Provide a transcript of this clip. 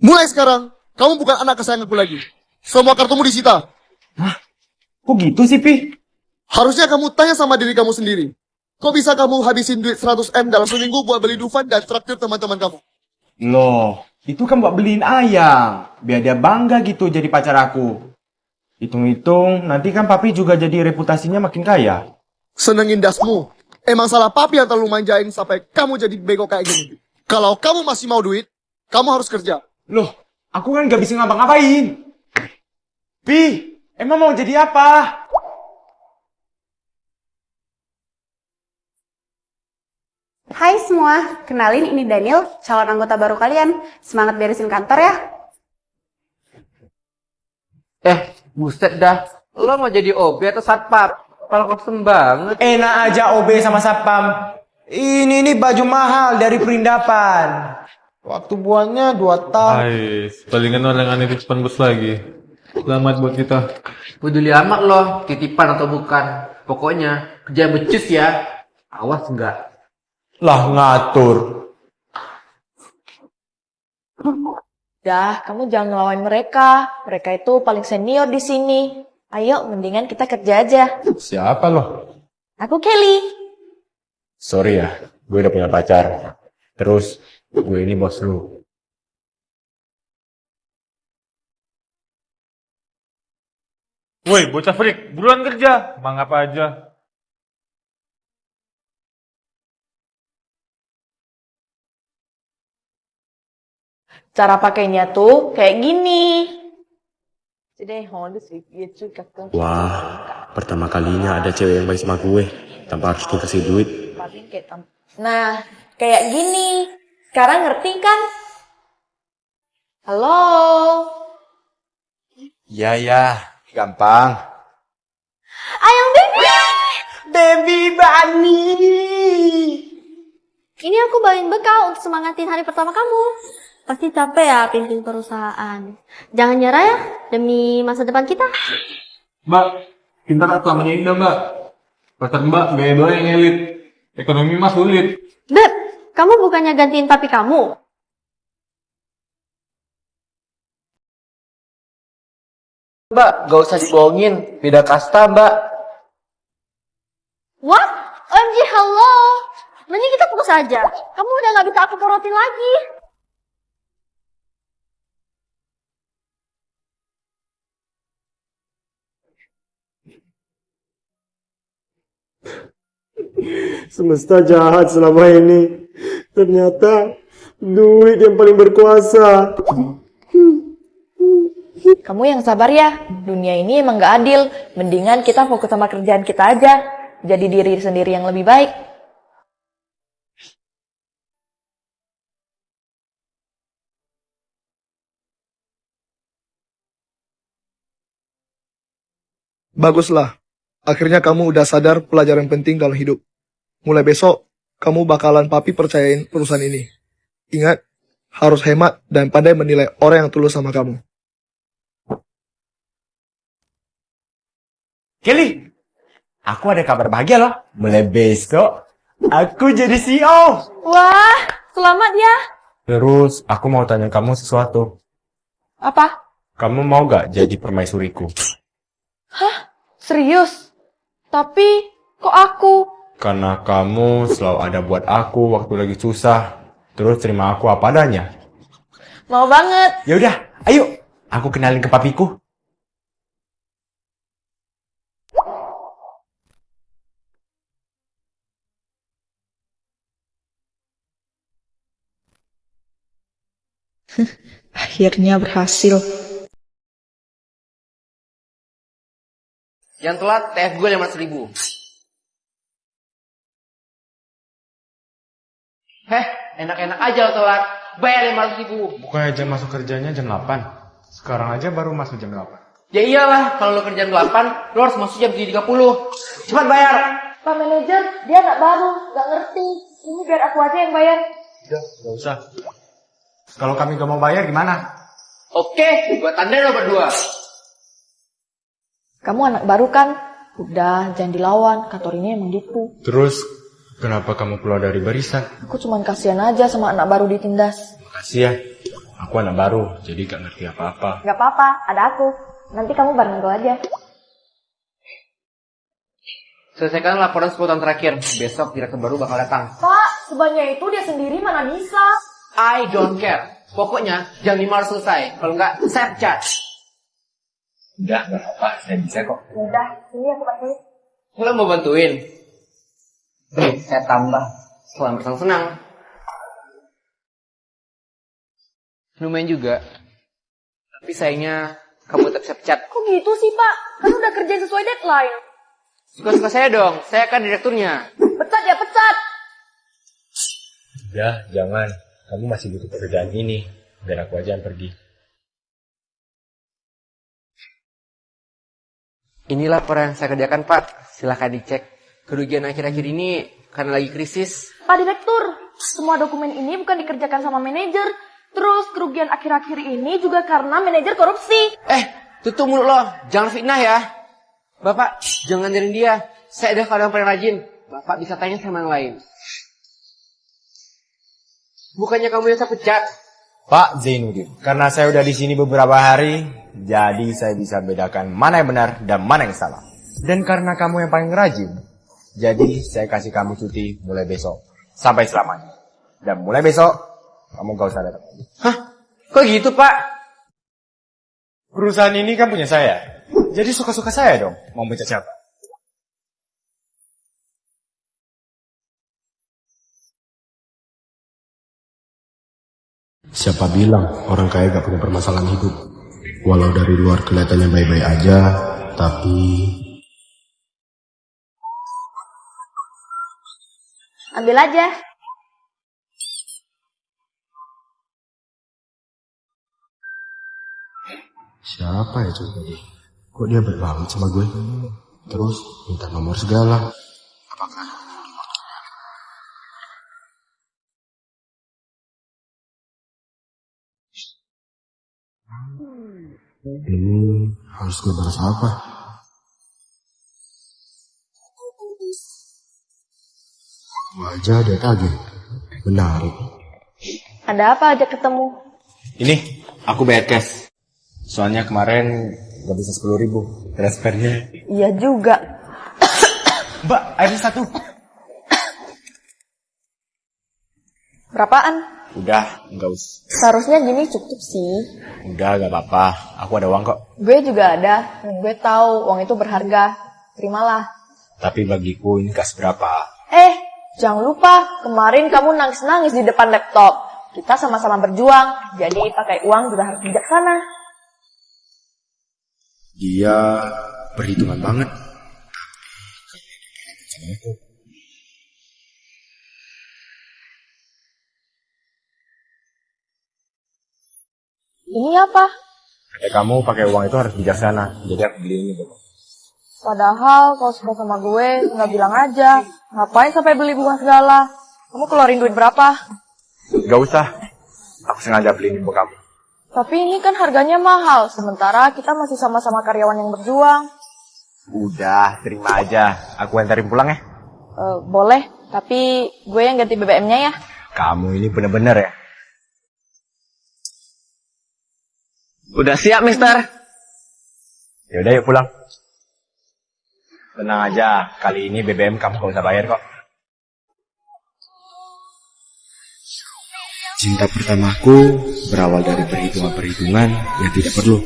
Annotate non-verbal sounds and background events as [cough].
Mulai sekarang, kamu bukan anak kesayanganku lagi. Semua kartumu disita. Kok gitu sih, Pi? Harusnya kamu tanya sama diri kamu sendiri. Kok bisa kamu habisin duit 100M dalam seminggu buat beli Dufan dan traktir teman-teman kamu? Loh, itu kan buat beliin ayang. Biar dia bangga gitu jadi pacar aku. Hitung-hitung, nanti kan papi juga jadi reputasinya makin kaya. Senengin dasmu. Emang salah papi yang terlalu manjain sampai kamu jadi bego kayak gini. Kalau kamu masih mau duit, kamu harus kerja. Loh, aku kan gak bisa ngapa-ngapain. Pi, emang mau jadi apa? Hai semua, kenalin ini Daniel, calon anggota baru kalian. Semangat beresin kantor ya. Eh, buset dah. Lo mau jadi OB atau satpam? Kalau kosong banget. Enak aja OB sama Sapam. Ini nih baju mahal dari perindapan. Waktu buahnya dua tahun. Hai, palingan orang aneh titipan bos lagi. Selamat buat kita. Peduli amat lo, titipan atau bukan. Pokoknya, kerja becus ya. Awas enggak. Lah ngatur. Dah, kamu jangan ngelawan mereka. Mereka itu paling senior di sini. Ayo, mendingan kita kerja aja. Siapa loh? Aku Kelly. Sorry ya, gue udah punya pacar. Terus, gue ini bos lu. Woi, bocah freak, buruan kerja. Mang apa aja. Cara pakainya tuh kayak gini. Wah, pertama kalinya ada cewek yang baik sama gue. Tanpa harus gue kasih duit. Nah, kayak gini. Sekarang ngerti kan? Halo? Ya ya, gampang. Ayang baby! Baby Bunny. Ini aku bawain bekal untuk semangatin hari pertama kamu. Pasti capek ya pimpin perusahaan. Jangan nyerah ya, demi masa depan kita. Mbak, pintar atau namanya indah, Mbak. Pacar Mbak gaya doang yang elit. Ekonomi mah sulit. Beb, kamu bukannya gantiin papi kamu? Mbak, gak usah dibohongin. Beda kasta, Mbak. What? OMG, hello. Mending kita putus aja. Kamu udah gak bisa aku porotin lagi. Semesta jahat selama ini. Ternyata duit yang paling berkuasa. Kamu yang sabar ya. Dunia ini emang gak adil. Mendingan kita fokus sama kerjaan kita aja. Jadi diri sendiri yang lebih baik. Baguslah. Akhirnya kamu udah sadar pelajaran penting dalam hidup. Mulai besok, kamu bakalan papi percayain perusahaan ini. Ingat, harus hemat dan pandai menilai orang yang tulus sama kamu. Kelly, aku ada kabar bahagia loh. Mulai besok, aku jadi CEO. Wah, selamat ya. Terus, aku mau tanya kamu sesuatu. Apa? Kamu mau gak jadi permaisuriku? Serius? Tapi, kok aku? Karena kamu selalu ada buat aku waktu lagi susah. Terus terima aku apa adanya. Mau banget. Ya udah, ayo. Aku kenalin ke papiku. [laughs] Akhirnya berhasil. Yang telat, TF gue 500 ribu. Heh, enak-enak aja lo telat. Bayar 500 ribu. Bukannya jam masuk kerjanya jam 8. Sekarang aja baru masuk jam 8. Ya iyalah, kalau lo kerjaan 8, lo harus masuk jam 7.30. Cepat bayar. Pak manajer, dia anak baru, gak ngerti. Ini biar aku aja yang bayar. Udah, gak usah. Kalau kami gak mau bayar gimana? Oke, gue tandain lo berdua. Kamu anak baru kan? Udah, jangan dilawan. Kantor ini emang gitu. Terus, kenapa kamu keluar dari barisan? Aku cuman kasihan aja sama anak baru ditindas. Makasih ya. Aku anak baru, jadi gak ngerti apa-apa. Gak apa-apa, ada aku. Nanti kamu bareng gue aja. Selesaikan laporan 10 tahun terakhir. Besok direktur baru bakal datang. Pak, sebanyak itu dia sendiri mana bisa? I don't care. Pokoknya jam 5 harus selesai. Kalau nggak, saya pecat. Udah, gak apa-apa. Saya bisa kok. Udah, sini aku bantuin. Lo mau bantuin? Saya tambah. Selamat bersenang-senang. Lumayan juga. Tapi sayangnya kamu tetap bisa pecat. Kok gitu sih, Pak? Kan udah kerja sesuai deadline. Suka-suka saya dong. Saya kan direkturnya. Pecat ya, pecat. Udah, jangan. Kamu masih butuh pekerjaan ini. Biar aku aja yang pergi. Ini laporan yang saya kerjakan, Pak. Silahkan dicek. Kerugian akhir-akhir ini karena lagi krisis. Pak Direktur, semua dokumen ini bukan dikerjakan sama manajer. Terus kerugian akhir-akhir ini juga karena manajer korupsi. Eh, tutup mulut lo. Jangan fitnah ya. Bapak, jangan dengerin dia. Saya ada kadang paling rajin. Bapak bisa tanya sama yang lain. Bukannya kamu yang saya pecat. Pak Zainuddin, karena saya udah di sini beberapa hari, jadi saya bisa bedakan mana yang benar dan mana yang salah. Dan karena kamu yang paling rajin, jadi saya kasih kamu cuti mulai besok sampai selamanya. Dan mulai besok kamu gak usah datang lagi. Hah? Kok gitu, Pak? Perusahaan ini kan punya saya, jadi suka-suka saya dong mau mencet siapa. Siapa bilang orang kaya gak punya permasalahan hidup? Walau dari luar kelihatannya baik-baik aja, tapi Ambil aja. siapa coba tadi? Kok dia baik banget sama gue? Terus minta nomor segala. Apakah ini harus gue balas apa? Wajah dia tagih. Menarik. Ada apa aja ketemu? Ini aku bayar cash. Soalnya kemarin gak bisa sepuluh ribu transfernya. Iya juga. Mbak, air satu. Berapaan? Udah, nggak usah. Seharusnya gini cukup sih. Udah, gak apa-apa. Aku ada uang kok. Gue juga ada. Gue tahu uang itu berharga. Terimalah. Tapi bagiku ini gak seberapa. Eh, jangan lupa. Kemarin kamu nangis-nangis di depan laptop. Kita sama-sama berjuang. Jadi pakai uang juga harus bijaksana. Dia perhitungan banget. Ini apa? Kayak kamu pakai uang itu harus bijaksana. Jadi aku beli ini. Padahal kalau suka sama gue, nggak bilang aja. Ngapain sampai beli bunga segala? Kamu keluarin duit berapa? Gak usah. Aku sengaja beli ini buat kamu. Tapi ini kan harganya mahal, sementara kita masih sama-sama karyawan yang berjuang. Udah, terima aja. Aku antarin pulang ya. Eh, boleh, tapi gue yang ganti BBM-nya ya. Kamu ini bener-bener ya. Udah siap, mister? Yaudah yuk pulang. Tenang aja, kali ini BBM kamu gak usah bayar kok. Cinta pertamaku berawal dari perhitungan-perhitungan yang tidak perlu.